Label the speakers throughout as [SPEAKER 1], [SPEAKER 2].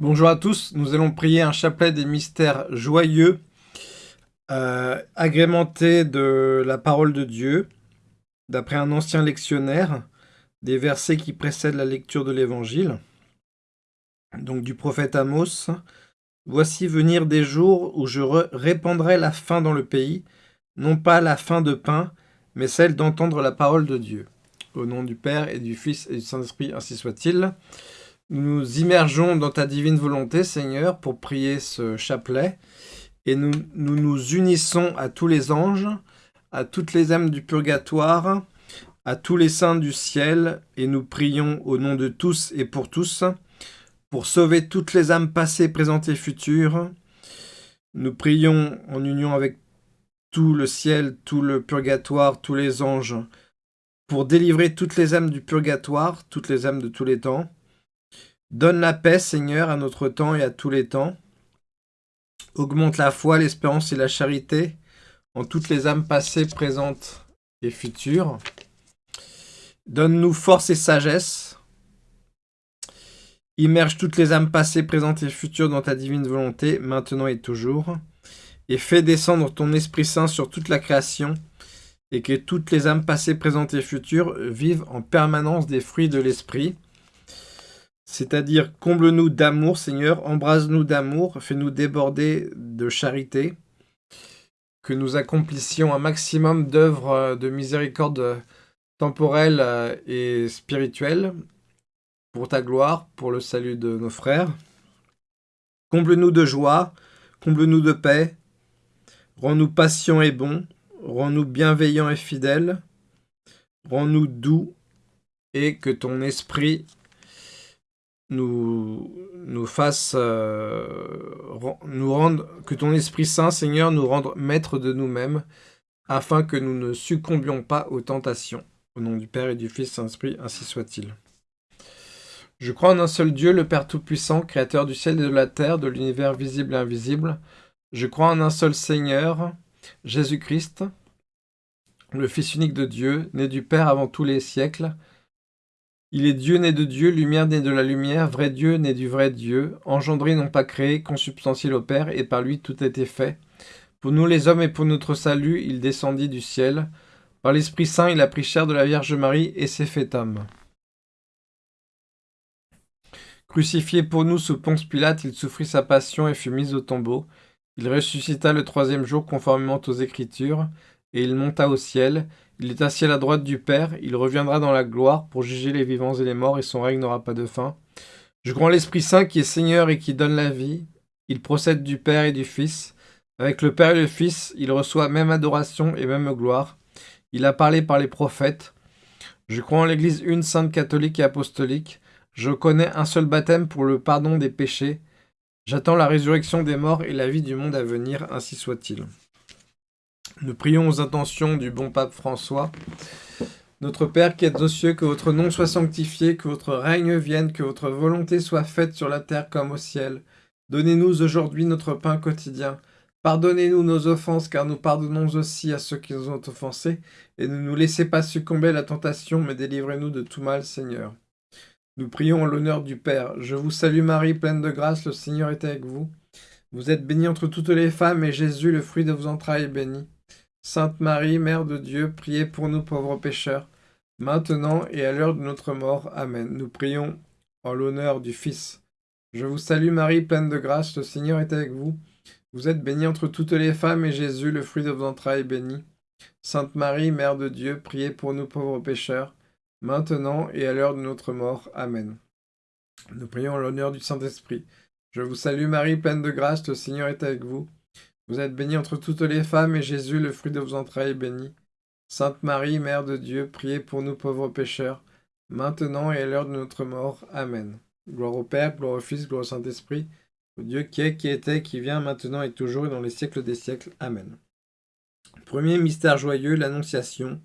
[SPEAKER 1] Bonjour à tous, nous allons prier un chapelet des mystères joyeux, euh, agrémenté de la parole de Dieu, d'après un ancien lectionnaire, des versets qui précèdent la lecture de l'Évangile, donc du prophète Amos. Voici venir des jours où je répandrai la faim dans le pays, non pas la faim de pain, mais celle d'entendre la parole de Dieu. Au nom du Père et du Fils et du Saint-Esprit, ainsi soit-il. Nous nous immergeons dans ta divine volonté, Seigneur, pour prier ce chapelet. Et nous, nous, unissons à tous les anges, à toutes les âmes du purgatoire, à tous les saints du ciel, et nous prions au nom de tous et pour tous, pour sauver toutes les âmes passées, présentes et futures. Nous prions en union avec tout le ciel, tout le purgatoire, tous les anges, pour délivrer toutes les âmes du purgatoire, toutes les âmes de tous les temps, Donne la paix, Seigneur, à notre temps et à tous les temps. Augmente la foi, l'espérance et la charité en toutes les âmes passées, présentes et futures. Donne-nous force et sagesse. Immerge toutes les âmes passées, présentes et futures dans ta divine volonté, maintenant et toujours. Et fais descendre ton Esprit Saint sur toute la création, et que toutes les âmes passées, présentes et futures vivent en permanence des fruits de l'Esprit, c'est-à-dire, comble-nous d'amour, Seigneur, embrase-nous d'amour, fais-nous déborder de charité, que nous accomplissions un maximum d'œuvres de miséricorde temporelle et spirituelle, pour ta gloire, pour le salut de nos frères. Comble-nous de joie, comble-nous de paix, rends-nous patients et bons, rends-nous bienveillants et fidèles, rends-nous doux, et que ton esprit nous, nous fasse, euh, rendre, que ton Esprit Saint, Seigneur, nous rende maîtres de nous-mêmes, afin que nous ne succombions pas aux tentations. Au nom du Père et du Fils Saint-Esprit, ainsi soit-il. Je crois en un seul Dieu, le Père Tout-Puissant, Créateur du ciel et de la terre, de l'univers visible et invisible. Je crois en un seul Seigneur, Jésus-Christ, le Fils unique de Dieu, né du Père avant tous les siècles, il est Dieu né de Dieu, lumière née de la lumière, vrai Dieu né du vrai Dieu, engendré non pas créé, consubstantiel au Père, et par lui tout a été fait. Pour nous les hommes et pour notre salut, il descendit du ciel. Par l'Esprit Saint, il a pris chair de la Vierge Marie et s'est fait homme. Crucifié pour nous sous Ponce Pilate, il souffrit sa passion et fut mis au tombeau. Il ressuscita le troisième jour conformément aux Écritures, et il monta au ciel. Il est assis à la droite du Père, il reviendra dans la gloire pour juger les vivants et les morts, et son règne n'aura pas de fin. Je crois en l'Esprit Saint qui est Seigneur et qui donne la vie. Il procède du Père et du Fils. Avec le Père et le Fils, il reçoit même adoration et même gloire. Il a parlé par les prophètes. Je crois en l'Église une sainte catholique et apostolique. Je connais un seul baptême pour le pardon des péchés. J'attends la résurrection des morts et la vie du monde à venir, ainsi soit-il. Nous prions aux intentions du bon pape François. Notre Père qui êtes aux cieux, que votre nom soit sanctifié, que votre règne vienne, que votre volonté soit faite sur la terre comme au ciel. Donnez-nous aujourd'hui notre pain quotidien. Pardonnez-nous nos offenses, car nous pardonnons aussi à ceux qui nous ont offensés. Et ne nous laissez pas succomber à la tentation, mais délivrez-nous de tout mal, Seigneur. Nous prions en l'honneur du Père. Je vous salue Marie, pleine de grâce, le Seigneur est avec vous. Vous êtes bénie entre toutes les femmes, et Jésus, le fruit de vos entrailles, est béni. Sainte Marie, Mère de Dieu, priez pour nous pauvres pécheurs, maintenant et à l'heure de notre mort. Amen. Nous prions en l'honneur du Fils. Je vous salue Marie, pleine de grâce, le Seigneur est avec vous. Vous êtes bénie entre toutes les femmes, et Jésus, le fruit de vos entrailles, est béni. Sainte Marie, Mère de Dieu, priez pour nous pauvres pécheurs, maintenant et à l'heure de notre mort. Amen. Nous prions en l'honneur du Saint-Esprit. Je vous salue Marie, pleine de grâce, le Seigneur est avec vous. Vous êtes bénie entre toutes les femmes, et Jésus, le fruit de vos entrailles, est béni. Sainte Marie, Mère de Dieu, priez pour nous pauvres pécheurs, maintenant et à l'heure de notre mort. Amen. Gloire au Père, gloire au Fils, gloire au Saint-Esprit, au Dieu qui est, qui était, qui vient, maintenant et toujours, et dans les siècles des siècles. Amen. Premier mystère joyeux, l'Annonciation.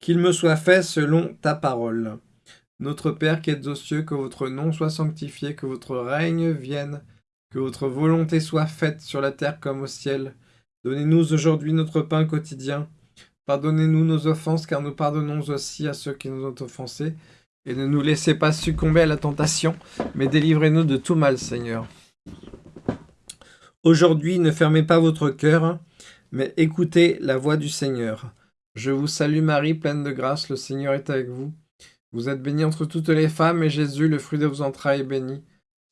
[SPEAKER 1] Qu'il me soit fait selon ta parole. Notre Père qui êtes aux cieux, que votre nom soit sanctifié, que votre règne vienne, que votre volonté soit faite sur la terre comme au ciel. Donnez-nous aujourd'hui notre pain quotidien. Pardonnez-nous nos offenses, car nous pardonnons aussi à ceux qui nous ont offensés. et ne nous laissez pas succomber à la tentation, mais délivrez-nous de tout mal, Seigneur. Aujourd'hui, ne fermez pas votre cœur, mais écoutez la voix du Seigneur. Je vous salue Marie, pleine de grâce, le Seigneur est avec vous. Vous êtes bénie entre toutes les femmes, et Jésus, le fruit de vos entrailles, est béni.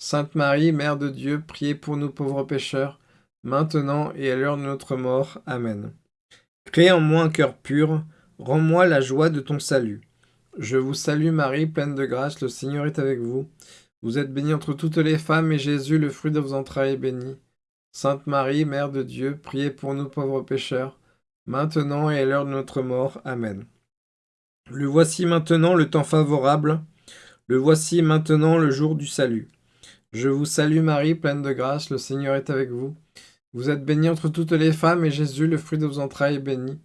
[SPEAKER 1] Sainte Marie, Mère de Dieu, priez pour nous pauvres pécheurs, maintenant et à l'heure de notre mort. Amen. Crée en moi un cœur pur, rends-moi la joie de ton salut. Je vous salue Marie, pleine de grâce, le Seigneur est avec vous. Vous êtes bénie entre toutes les femmes, et Jésus, le fruit de vos entrailles, est béni. Sainte Marie, Mère de Dieu, priez pour nous pauvres pécheurs, maintenant et à l'heure de notre mort. Amen. Le voici maintenant le temps favorable, le voici maintenant le jour du salut. Je vous salue Marie, pleine de grâce, le Seigneur est avec vous. Vous êtes bénie entre toutes les femmes, et Jésus, le fruit de vos entrailles, est béni.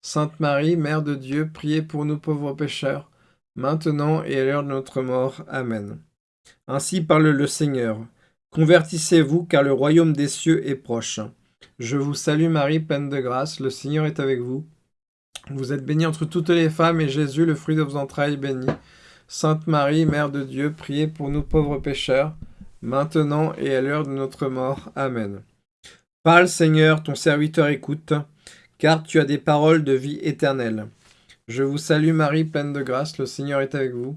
[SPEAKER 1] Sainte Marie, Mère de Dieu, priez pour nous pauvres pécheurs, maintenant et à l'heure de notre mort. Amen. Ainsi parle le Seigneur. Convertissez-vous, car le royaume des cieux est proche. Je vous salue Marie, pleine de grâce, le Seigneur est avec vous. Vous êtes bénie entre toutes les femmes, et Jésus, le fruit de vos entrailles, est béni. Sainte Marie, Mère de Dieu, priez pour nous pauvres pécheurs, maintenant et à l'heure de notre mort. Amen. Parle, Seigneur, ton serviteur écoute, car tu as des paroles de vie éternelle. Je vous salue Marie, pleine de grâce, le Seigneur est avec vous.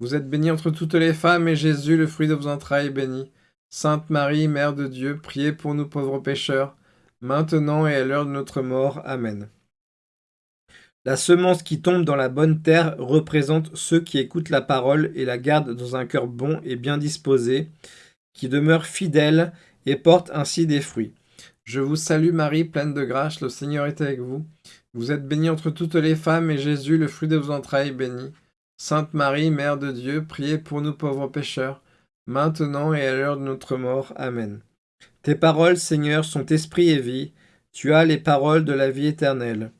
[SPEAKER 1] Vous êtes bénie entre toutes les femmes, et Jésus, le fruit de vos entrailles, est béni. Sainte Marie, Mère de Dieu, priez pour nous pauvres pécheurs, maintenant et à l'heure de notre mort. Amen. La semence qui tombe dans la bonne terre représente ceux qui écoutent la parole et la gardent dans un cœur bon et bien disposé, qui demeurent fidèles et portent ainsi des fruits. Je vous salue Marie, pleine de grâce, le Seigneur est avec vous. Vous êtes bénie entre toutes les femmes, et Jésus, le fruit de vos entrailles, est béni. Sainte Marie, Mère de Dieu, priez pour nous pauvres pécheurs, maintenant et à l'heure de notre mort. Amen. Tes paroles, Seigneur, sont esprit et vie. Tu as les paroles de la vie éternelle.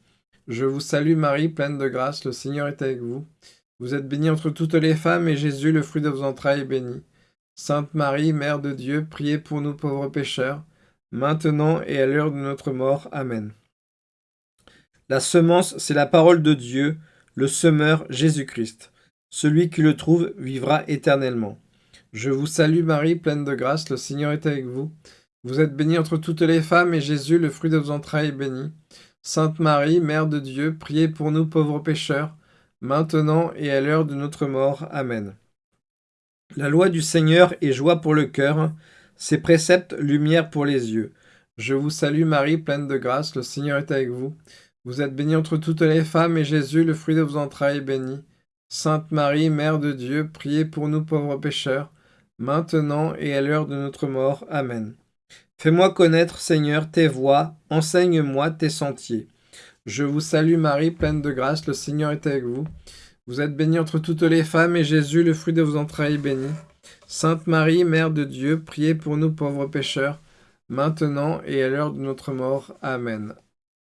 [SPEAKER 1] Je vous salue Marie, pleine de grâce, le Seigneur est avec vous. Vous êtes bénie entre toutes les femmes, et Jésus, le fruit de vos entrailles, est béni. Sainte Marie, Mère de Dieu, priez pour nous pauvres pécheurs, maintenant et à l'heure de notre mort. Amen. La semence, c'est la parole de Dieu, le semeur Jésus-Christ. Celui qui le trouve vivra éternellement. Je vous salue Marie, pleine de grâce, le Seigneur est avec vous. Vous êtes bénie entre toutes les femmes, et Jésus, le fruit de vos entrailles, est béni. Sainte Marie, Mère de Dieu, priez pour nous pauvres pécheurs, maintenant et à l'heure de notre mort. Amen. La loi du Seigneur est joie pour le cœur, ses préceptes lumière pour les yeux. Je vous salue Marie, pleine de grâce, le Seigneur est avec vous. Vous êtes bénie entre toutes les femmes, et Jésus, le fruit de vos entrailles, est béni. Sainte Marie, Mère de Dieu, priez pour nous pauvres pécheurs, maintenant et à l'heure de notre mort. Amen. Fais-moi connaître, Seigneur, tes voies, enseigne-moi tes sentiers. Je vous salue Marie, pleine de grâce, le Seigneur est avec vous. Vous êtes bénie entre toutes les femmes, et Jésus, le fruit de vos entrailles, est béni. Sainte Marie, Mère de Dieu, priez pour nous pauvres pécheurs, maintenant et à l'heure de notre mort. Amen.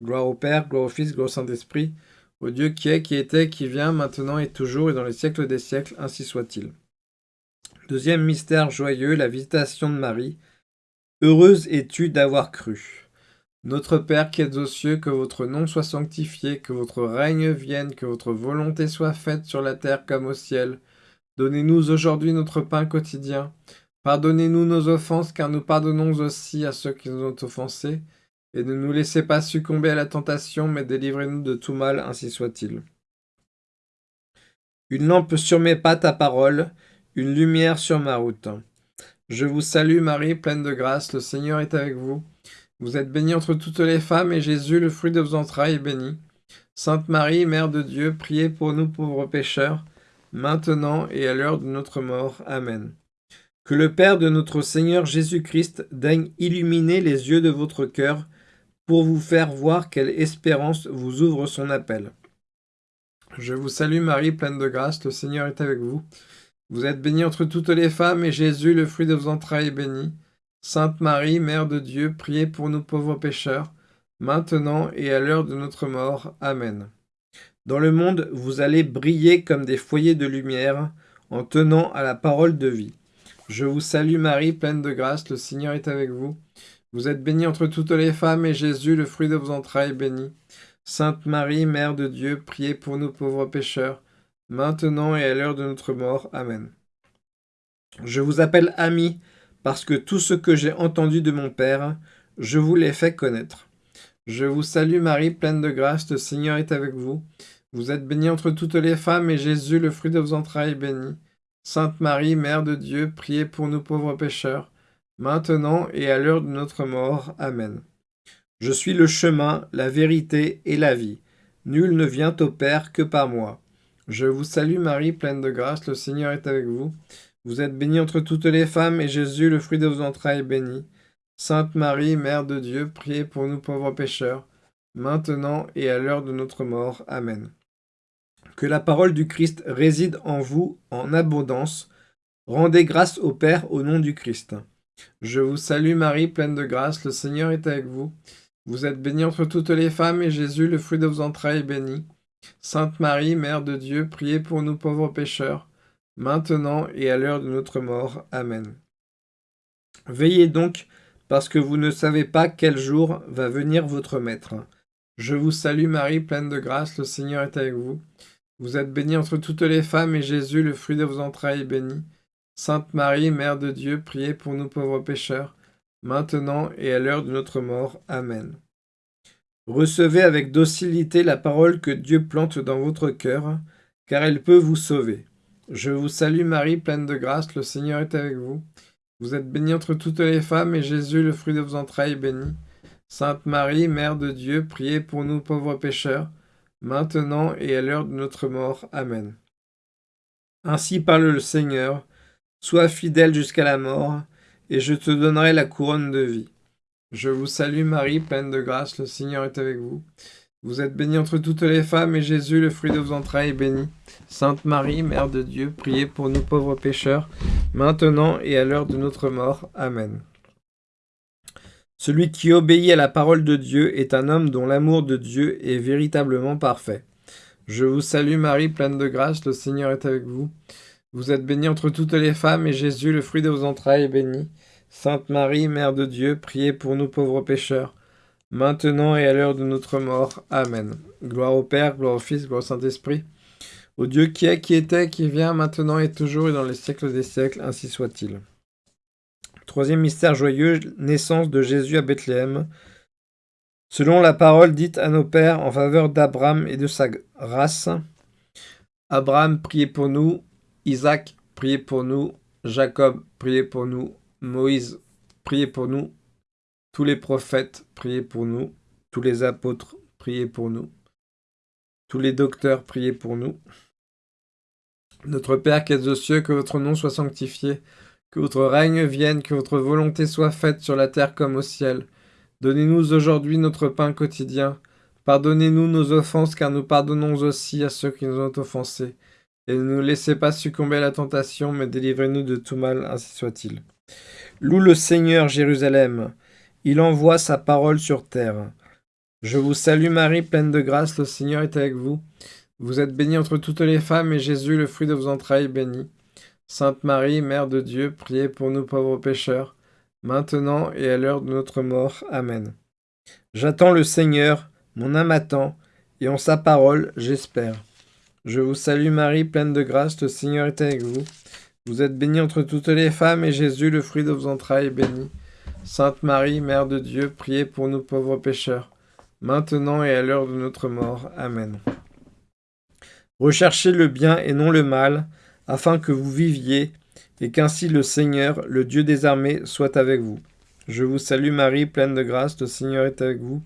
[SPEAKER 1] Gloire au Père, gloire au Fils, gloire au Saint-Esprit, au Dieu qui est, qui était, qui vient, maintenant et toujours, et dans les siècles des siècles, ainsi soit-il. Deuxième mystère joyeux, la visitation de Marie. Heureuse es-tu d'avoir cru. Notre Père qui êtes aux cieux, que votre nom soit sanctifié, que votre règne vienne, que votre volonté soit faite sur la terre comme au ciel. Donnez-nous aujourd'hui notre pain quotidien. Pardonnez-nous nos offenses, car nous pardonnons aussi à ceux qui nous ont offensés et ne nous laissez pas succomber à la tentation, mais délivrez-nous de tout mal, ainsi soit-il. Une lampe sur mes pas ta parole, une lumière sur ma route. Je vous salue Marie, pleine de grâce, le Seigneur est avec vous. Vous êtes bénie entre toutes les femmes, et Jésus, le fruit de vos entrailles, est béni. Sainte Marie, Mère de Dieu, priez pour nous pauvres pécheurs, maintenant et à l'heure de notre mort. Amen. Que le Père de notre Seigneur Jésus-Christ daigne illuminer les yeux de votre cœur, pour vous faire voir quelle espérance vous ouvre son appel. Je vous salue Marie, pleine de grâce, le Seigneur est avec vous. Vous êtes bénie entre toutes les femmes, et Jésus, le fruit de vos entrailles, est béni. Sainte Marie, Mère de Dieu, priez pour nous pauvres pécheurs, maintenant et à l'heure de notre mort. Amen. Dans le monde, vous allez briller comme des foyers de lumière, en tenant à la parole de vie. Je vous salue Marie, pleine de grâce, le Seigneur est avec vous. Vous êtes bénie entre toutes les femmes, et Jésus, le fruit de vos entrailles, est béni. Sainte Marie, Mère de Dieu, priez pour nous pauvres pécheurs, maintenant et à l'heure de notre mort. Amen. Je vous appelle ami, parce que tout ce que j'ai entendu de mon Père, je vous l'ai fait connaître. Je vous salue Marie, pleine de grâce, le Seigneur est avec vous. Vous êtes bénie entre toutes les femmes, et Jésus, le fruit de vos entrailles, est béni. Sainte Marie, Mère de Dieu, priez pour nous pauvres pécheurs, maintenant et à l'heure de notre mort. Amen. Je suis le chemin, la vérité et la vie. Nul ne vient au Père que par moi. Je vous salue Marie, pleine de grâce, le Seigneur est avec vous. Vous êtes bénie entre toutes les femmes, et Jésus, le fruit de vos entrailles, est béni. Sainte Marie, Mère de Dieu, priez pour nous pauvres pécheurs, maintenant et à l'heure de notre mort. Amen. Que la parole du Christ réside en vous en abondance. Rendez grâce au Père au nom du Christ. Je vous salue Marie, pleine de grâce, le Seigneur est avec vous. Vous êtes bénie entre toutes les femmes, et Jésus, le fruit de vos entrailles, est béni. Sainte Marie, Mère de Dieu, priez pour nous pauvres pécheurs, maintenant et à l'heure de notre mort. Amen. Veillez donc, parce que vous ne savez pas quel jour va venir votre Maître. Je vous salue Marie, pleine de grâce, le Seigneur est avec vous. Vous êtes bénie entre toutes les femmes, et Jésus, le fruit de vos entrailles, est béni. Sainte Marie, Mère de Dieu, priez pour nous pauvres pécheurs, maintenant et à l'heure de notre mort. Amen. Recevez avec docilité la parole que Dieu plante dans votre cœur, car elle peut vous sauver. Je vous salue Marie, pleine de grâce, le Seigneur est avec vous. Vous êtes bénie entre toutes les femmes, et Jésus, le fruit de vos entrailles, est béni. Sainte Marie, Mère de Dieu, priez pour nous pauvres pécheurs, maintenant et à l'heure de notre mort. Amen. Ainsi parle le Seigneur, sois fidèle jusqu'à la mort, et je te donnerai la couronne de vie. Je vous salue Marie, pleine de grâce, le Seigneur est avec vous. Vous êtes bénie entre toutes les femmes, et Jésus, le fruit de vos entrailles, est béni. Sainte Marie, Mère de Dieu, priez pour nous pauvres pécheurs, maintenant et à l'heure de notre mort. Amen. Celui qui obéit à la parole de Dieu est un homme dont l'amour de Dieu est véritablement parfait. Je vous salue Marie, pleine de grâce, le Seigneur est avec vous. Vous êtes bénie entre toutes les femmes, et Jésus, le fruit de vos entrailles, est béni. Sainte Marie, Mère de Dieu, priez pour nous pauvres pécheurs, maintenant et à l'heure de notre mort. Amen. Gloire au Père, gloire au Fils, gloire au Saint-Esprit, au Dieu qui est, qui était, qui vient, maintenant et toujours et dans les siècles des siècles, ainsi soit-il. Troisième mystère joyeux, naissance de Jésus à Bethléem. Selon la parole dite à nos pères en faveur d'Abraham et de sa race, Abraham, priez pour nous, Isaac, priez pour nous, Jacob, priez pour nous, Moïse, priez pour nous, tous les prophètes, priez pour nous. Tous les apôtres, priez pour nous. Tous les docteurs, priez pour nous. Notre Père qui es aux cieux, que votre nom soit sanctifié, que votre règne vienne, que votre volonté soit faite sur la terre comme au ciel. Donnez-nous aujourd'hui notre pain quotidien. Pardonnez-nous nos offenses, car nous pardonnons aussi à ceux qui nous ont offensés. Et ne nous laissez pas succomber à la tentation, mais délivrez-nous de tout mal, ainsi soit-il. Loue le Seigneur, Jérusalem. Il envoie sa parole sur terre. Je vous salue Marie, pleine de grâce, le Seigneur est avec vous. Vous êtes bénie entre toutes les femmes, et Jésus, le fruit de vos entrailles, béni. Sainte Marie, Mère de Dieu, priez pour nous pauvres pécheurs, maintenant et à l'heure de notre mort. Amen. J'attends le Seigneur, mon âme attend, et en sa parole j'espère. Je vous salue Marie, pleine de grâce, le Seigneur est avec vous. Vous êtes bénie entre toutes les femmes, et Jésus, le fruit de vos entrailles, est béni. Sainte Marie, Mère de Dieu, priez pour nous pauvres pécheurs, maintenant et à l'heure de notre mort. Amen. Recherchez le bien et non le mal, afin que vous viviez, et qu'ainsi le Seigneur, le Dieu des armées, soit avec vous. Je vous salue Marie, pleine de grâce, le Seigneur est avec vous.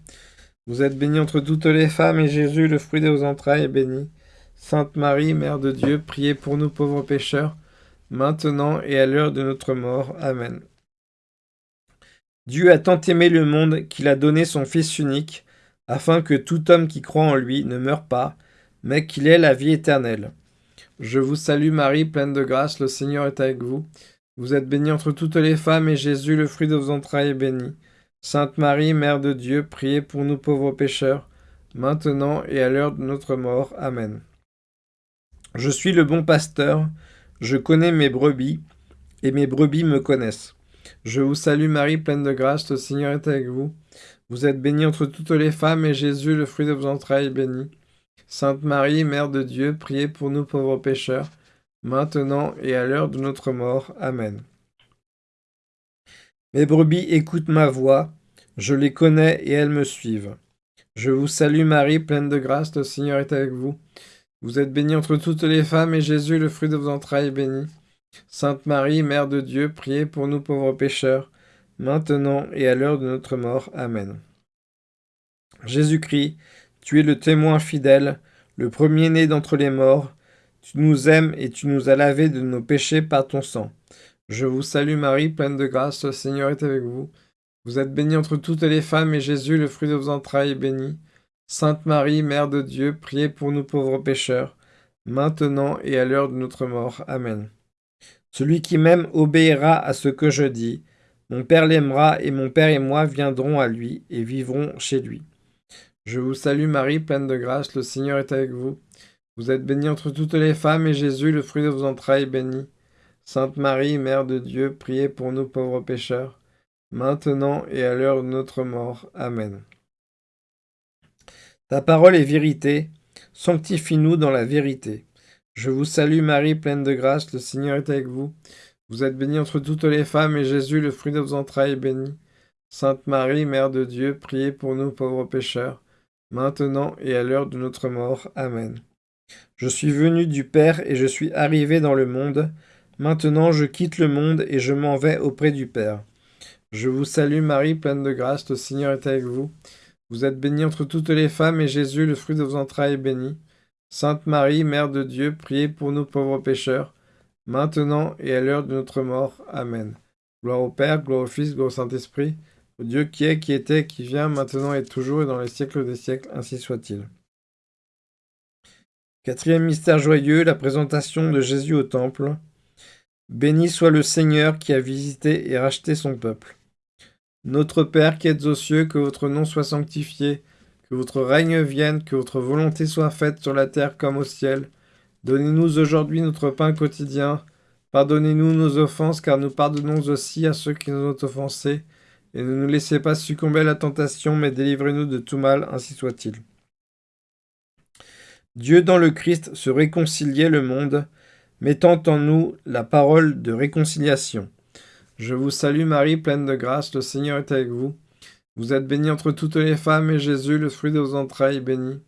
[SPEAKER 1] Vous êtes bénie entre toutes les femmes, et Jésus, le fruit de vos entrailles, est béni. Sainte Marie, Mère de Dieu, priez pour nous pauvres pécheurs, maintenant et à l'heure de notre mort. Amen. Dieu a tant aimé le monde qu'il a donné son Fils unique, afin que tout homme qui croit en lui ne meure pas, mais qu'il ait la vie éternelle. Je vous salue Marie, pleine de grâce, le Seigneur est avec vous. Vous êtes bénie entre toutes les femmes, et Jésus, le fruit de vos entrailles, est béni. Sainte Marie, Mère de Dieu, priez pour nous pauvres pécheurs, maintenant et à l'heure de notre mort. Amen. Je suis le bon pasteur, je connais mes brebis, et mes brebis me connaissent. Je vous salue Marie, pleine de grâce, le Seigneur est avec vous. Vous êtes bénie entre toutes les femmes, et Jésus, le fruit de vos entrailles, est béni. Sainte Marie, Mère de Dieu, priez pour nous pauvres pécheurs, maintenant et à l'heure de notre mort. Amen. Mes brebis écoutent ma voix, je les connais et elles me suivent. Je vous salue Marie, pleine de grâce, le Seigneur est avec vous. Vous êtes bénie entre toutes les femmes, et Jésus, le fruit de vos entrailles, est béni. Sainte Marie, Mère de Dieu, priez pour nous pauvres pécheurs, maintenant et à l'heure de notre mort. Amen. Jésus-Christ, tu es le témoin fidèle, le premier-né d'entre les morts. Tu nous aimes et tu nous as lavés de nos péchés par ton sang. Je vous salue Marie, pleine de grâce, le Seigneur est avec vous. Vous êtes bénie entre toutes les femmes, et Jésus, le fruit de vos entrailles, est béni. Sainte Marie, Mère de Dieu, priez pour nous pauvres pécheurs, maintenant et à l'heure de notre mort. Amen. Celui qui m'aime obéira à ce que je dis. Mon Père l'aimera, et mon Père et moi viendrons à lui, et vivrons chez lui. Je vous salue Marie, pleine de grâce, le Seigneur est avec vous. Vous êtes bénie entre toutes les femmes, et Jésus, le fruit de vos entrailles, est béni. Sainte Marie, Mère de Dieu, priez pour nous pauvres pécheurs, maintenant et à l'heure de notre mort. Amen. Ta parole est vérité, sanctifie-nous dans la vérité. Je vous salue Marie, pleine de grâce, le Seigneur est avec vous. Vous êtes bénie entre toutes les femmes, et Jésus, le fruit de vos entrailles, est béni. Sainte Marie, Mère de Dieu, priez pour nous pauvres pécheurs, maintenant et à l'heure de notre mort. Amen. Je suis venu du Père et je suis arrivé dans le monde. Maintenant je quitte le monde et je m'en vais auprès du Père. Je vous salue Marie, pleine de grâce, le Seigneur est avec vous. Vous êtes bénie entre toutes les femmes, et Jésus, le fruit de vos entrailles, est béni. Sainte Marie, Mère de Dieu, priez pour nous pauvres pécheurs, maintenant et à l'heure de notre mort. Amen. Gloire au Père, gloire au Fils, gloire au Saint-Esprit, au Dieu qui est, qui était, qui vient, maintenant et toujours, et dans les siècles des siècles, ainsi soit-il. Quatrième mystère joyeux, la présentation de Jésus au Temple. Béni soit le Seigneur qui a visité et racheté son peuple. Notre Père qui êtes aux cieux, que votre nom soit sanctifié, que votre règne vienne, que votre volonté soit faite sur la terre comme au ciel. Donnez-nous aujourd'hui notre pain quotidien. Pardonnez-nous nos offenses, car nous pardonnons aussi à ceux qui nous ont offensés. Et ne nous laissez pas succomber à la tentation, mais délivrez-nous de tout mal, ainsi soit-il. Dieu dans le Christ se réconciliait le monde, mettant en nous la parole de réconciliation. Je vous salue Marie, pleine de grâce, le Seigneur est avec vous. Vous êtes bénie entre toutes les femmes, et Jésus, le fruit de vos entrailles, est béni.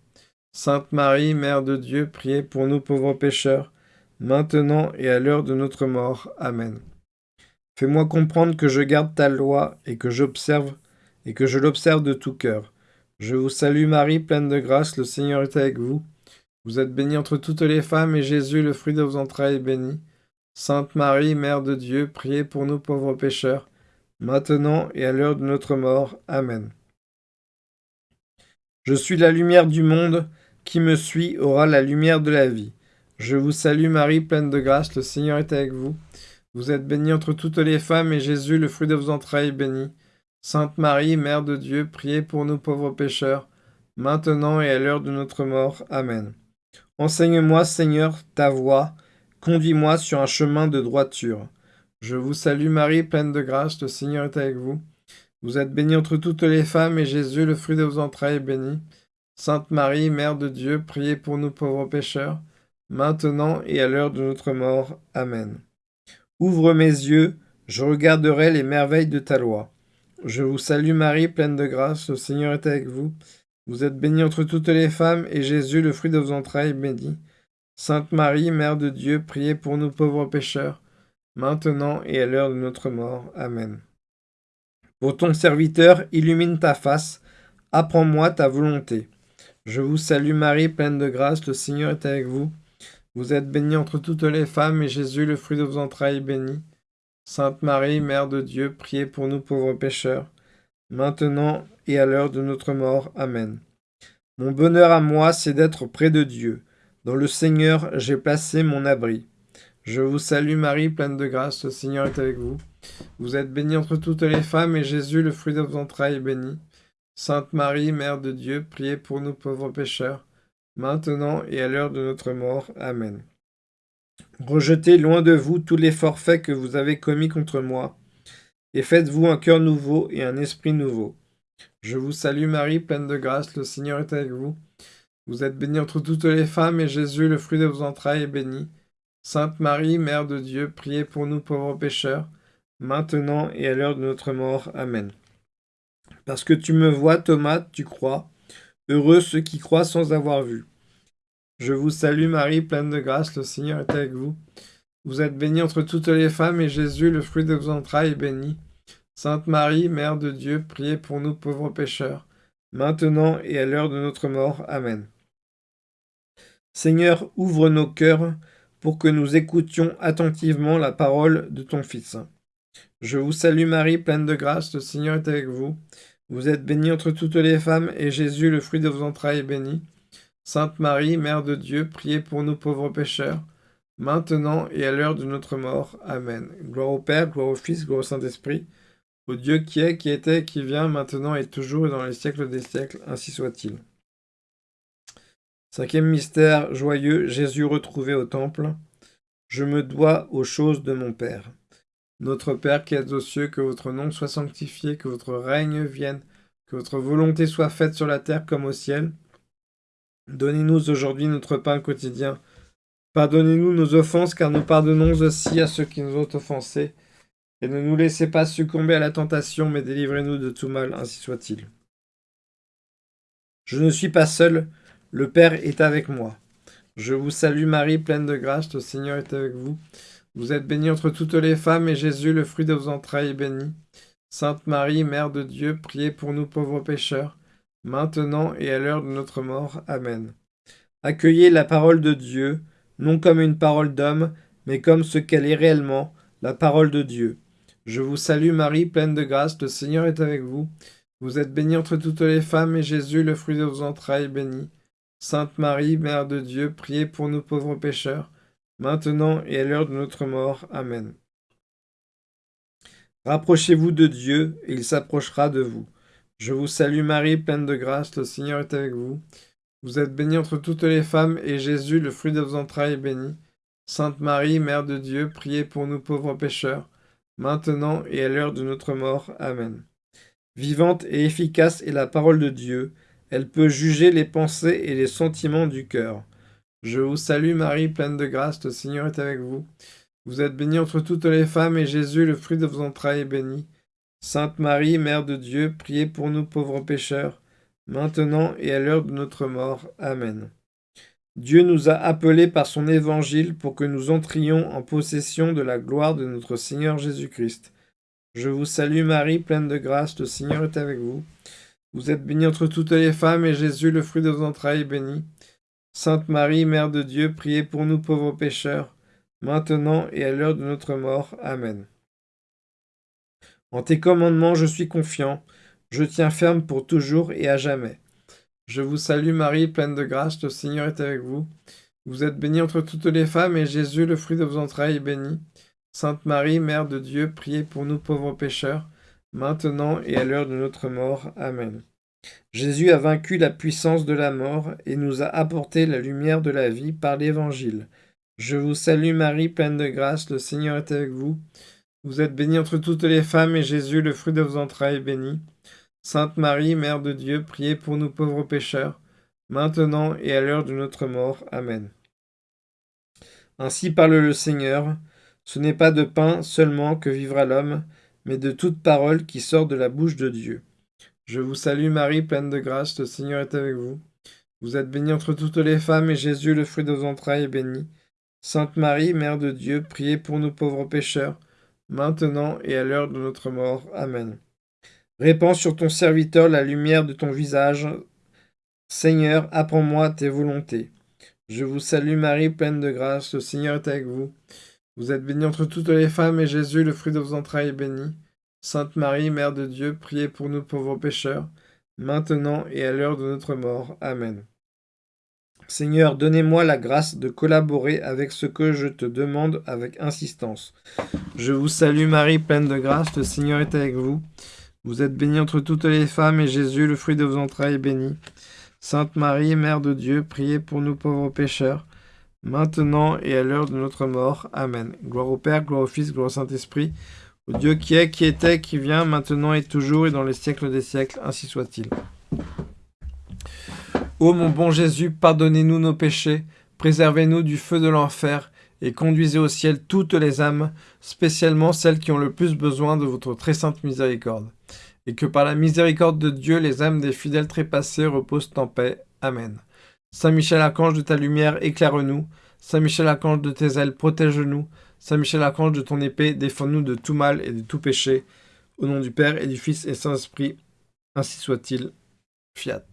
[SPEAKER 1] Sainte Marie, Mère de Dieu, priez pour nous pauvres pécheurs, maintenant et à l'heure de notre mort. Amen. Fais-moi comprendre que je garde ta loi et que j'observe et que je l'observe de tout cœur. Je vous salue Marie, pleine de grâce, le Seigneur est avec vous. Vous êtes bénie entre toutes les femmes, et Jésus, le fruit de vos entrailles, est béni. Sainte Marie, Mère de Dieu, priez pour nous pauvres pécheurs, maintenant et à l'heure de notre mort. Amen. Je suis la lumière du monde, qui me suit aura la lumière de la vie. Je vous salue Marie, pleine de grâce, le Seigneur est avec vous. Vous êtes bénie entre toutes les femmes, et Jésus, le fruit de vos entrailles, est béni. Sainte Marie, Mère de Dieu, priez pour nous pauvres pécheurs, maintenant et à l'heure de notre mort. Amen. Enseigne-moi, Seigneur, ta voix, conduis-moi sur un chemin de droiture. Je vous salue Marie, pleine de grâce, le Seigneur est avec vous. Vous êtes bénie entre toutes les femmes, et Jésus, le fruit de vos entrailles, est béni. Sainte Marie, Mère de Dieu, priez pour nous pauvres pécheurs, maintenant et à l'heure de notre mort. Amen. Ouvre mes yeux, je regarderai les merveilles de ta loi. Je vous salue Marie, pleine de grâce, le Seigneur est avec vous. Vous êtes bénie entre toutes les femmes, et Jésus, le fruit de vos entrailles, est béni. Sainte Marie, Mère de Dieu, priez pour nous pauvres pécheurs, maintenant et à l'heure de notre mort. Amen. Pour ton serviteur, illumine ta face, apprends-moi ta volonté. Je vous salue Marie, pleine de grâce, le Seigneur est avec vous. Vous êtes bénie entre toutes les femmes, et Jésus, le fruit de vos entrailles, est béni. Sainte Marie, Mère de Dieu, priez pour nous pauvres pécheurs, maintenant et à l'heure de notre mort. Amen. Mon bonheur à moi, c'est d'être près de Dieu. Dans le Seigneur, j'ai placé mon abri. Je vous salue Marie, pleine de grâce, le Seigneur est avec vous. Vous êtes bénie entre toutes les femmes, et Jésus, le fruit de vos entrailles, est béni. Sainte Marie, Mère de Dieu, priez pour nous pauvres pécheurs, maintenant et à l'heure de notre mort. Amen. Rejetez loin de vous tous les forfaits que vous avez commis contre moi, et faites-vous un cœur nouveau et un esprit nouveau. Je vous salue Marie, pleine de grâce, le Seigneur est avec vous. Vous êtes bénie entre toutes les femmes, et Jésus, le fruit de vos entrailles, est béni. Sainte Marie, Mère de Dieu, priez pour nous pauvres pécheurs, maintenant et à l'heure de notre mort. Amen. Parce que tu me vois, Thomas, tu crois. Heureux ceux qui croient sans avoir vu. Je vous salue Marie, pleine de grâce, le Seigneur est avec vous. Vous êtes bénie entre toutes les femmes, et Jésus, le fruit de vos entrailles, est béni. Sainte Marie, Mère de Dieu, priez pour nous pauvres pécheurs, maintenant et à l'heure de notre mort. Amen. Seigneur, ouvre nos cœurs pour que nous écoutions attentivement la parole de ton Fils. Je vous salue Marie, pleine de grâce, le Seigneur est avec vous. Vous êtes bénie entre toutes les femmes, et Jésus, le fruit de vos entrailles, est béni. Sainte Marie, Mère de Dieu, priez pour nous pauvres pécheurs, maintenant et à l'heure de notre mort. Amen. Gloire au Père, gloire au Fils, gloire au Saint-Esprit, au Dieu qui est, qui était, qui vient, maintenant et toujours et dans les siècles des siècles, ainsi soit-il. Cinquième mystère joyeux, Jésus retrouvé au temple. Je me dois aux choses de mon Père. Notre Père qui êtes aux cieux, que votre nom soit sanctifié, que votre règne vienne, que votre volonté soit faite sur la terre comme au ciel. Donnez-nous aujourd'hui notre pain quotidien. Pardonnez-nous nos offenses, car nous pardonnons aussi à ceux qui nous ont offensés. Et ne nous laissez pas succomber à la tentation, mais délivrez-nous de tout mal, ainsi soit-il. Je ne suis pas seul, le Père est avec moi. Je vous salue Marie, pleine de grâce, le Seigneur est avec vous. Vous êtes bénie entre toutes les femmes, et Jésus, le fruit de vos entrailles, est béni. Sainte Marie, Mère de Dieu, priez pour nous pauvres pécheurs, maintenant et à l'heure de notre mort. Amen. Accueillez la parole de Dieu, non comme une parole d'homme, mais comme ce qu'elle est réellement, la parole de Dieu. Je vous salue Marie, pleine de grâce, le Seigneur est avec vous. Vous êtes bénie entre toutes les femmes, et Jésus, le fruit de vos entrailles, est béni. Sainte Marie, Mère de Dieu, priez pour nous pauvres pécheurs, maintenant et à l'heure de notre mort. Amen. Rapprochez-vous de Dieu, et il s'approchera de vous. Je vous salue Marie, pleine de grâce, le Seigneur est avec vous. Vous êtes bénie entre toutes les femmes, et Jésus, le fruit de vos entrailles, est béni. Sainte Marie, Mère de Dieu, priez pour nous pauvres pécheurs, maintenant et à l'heure de notre mort. Amen. Vivante et efficace est la parole de Dieu, elle peut juger les pensées et les sentiments du cœur. Je vous salue Marie, pleine de grâce, le Seigneur est avec vous. Vous êtes bénie entre toutes les femmes, et Jésus, le fruit de vos entrailles, est béni. Sainte Marie, Mère de Dieu, priez pour nous pauvres pécheurs, maintenant et à l'heure de notre mort. Amen. Dieu nous a appelés par son évangile pour que nous entrions en possession de la gloire de notre Seigneur Jésus-Christ. Je vous salue Marie, pleine de grâce, le Seigneur est avec vous. Vous êtes bénie entre toutes les femmes, et Jésus, le fruit de vos entrailles, est béni. Sainte Marie, Mère de Dieu, priez pour nous pauvres pécheurs, maintenant et à l'heure de notre mort. Amen. En tes commandements je suis confiant, je tiens ferme pour toujours et à jamais. Je vous salue Marie, pleine de grâce, le Seigneur est avec vous. Vous êtes bénie entre toutes les femmes, et Jésus, le fruit de vos entrailles, est béni. Sainte Marie, Mère de Dieu, priez pour nous pauvres pécheurs, maintenant et à l'heure de notre mort. Amen. Jésus a vaincu la puissance de la mort et nous a apporté la lumière de la vie par l'Évangile. Je vous salue Marie, pleine de grâce, le Seigneur est avec vous. Vous êtes bénie entre toutes les femmes, et Jésus, le fruit de vos entrailles, est béni. Sainte Marie, Mère de Dieu, priez pour nous pauvres pécheurs, maintenant et à l'heure de notre mort. Amen. Ainsi parle le Seigneur, ce n'est pas de pain seulement que vivra l'homme, mais de toute parole qui sort de la bouche de Dieu. Je vous salue Marie, pleine de grâce, le Seigneur est avec vous. Vous êtes bénie entre toutes les femmes, et Jésus, le fruit de vos entrailles, est béni. Sainte Marie, Mère de Dieu, priez pour nous pauvres pécheurs, maintenant et à l'heure de notre mort. Amen. Répands sur ton serviteur la lumière de ton visage. Seigneur, apprends-moi tes volontés. Je vous salue Marie, pleine de grâce, le Seigneur est avec vous. Vous êtes bénie entre toutes les femmes, et Jésus, le fruit de vos entrailles, est béni. Sainte Marie, Mère de Dieu, priez pour nous pauvres pécheurs, maintenant et à l'heure de notre mort. Amen. Seigneur, donnez-moi la grâce de collaborer avec ce que je te demande avec insistance. Je vous salue Marie, pleine de grâce, le Seigneur est avec vous. Vous êtes bénie entre toutes les femmes, et Jésus, le fruit de vos entrailles, est béni. Sainte Marie, Mère de Dieu, priez pour nous pauvres pécheurs, maintenant et à l'heure de notre mort. Amen. Gloire au Père, gloire au Fils, gloire au Saint-Esprit, au Dieu qui est, qui était, qui vient, maintenant et toujours, et dans les siècles des siècles, ainsi soit-il. Ô mon bon Jésus, pardonnez-nous nos péchés, préservez-nous du feu de l'enfer, et conduisez au ciel toutes les âmes, spécialement celles qui ont le plus besoin de votre très sainte miséricorde. Et que par la miséricorde de Dieu, les âmes des fidèles trépassés reposent en paix. Amen. Saint Michel Archange de ta lumière, éclaire-nous. Saint Michel Archange de tes ailes, protège-nous. Saint Michel Archange de ton épée, défends-nous de tout mal et de tout péché. Au nom du Père et du Fils et Saint-Esprit, ainsi soit-il. Fiat.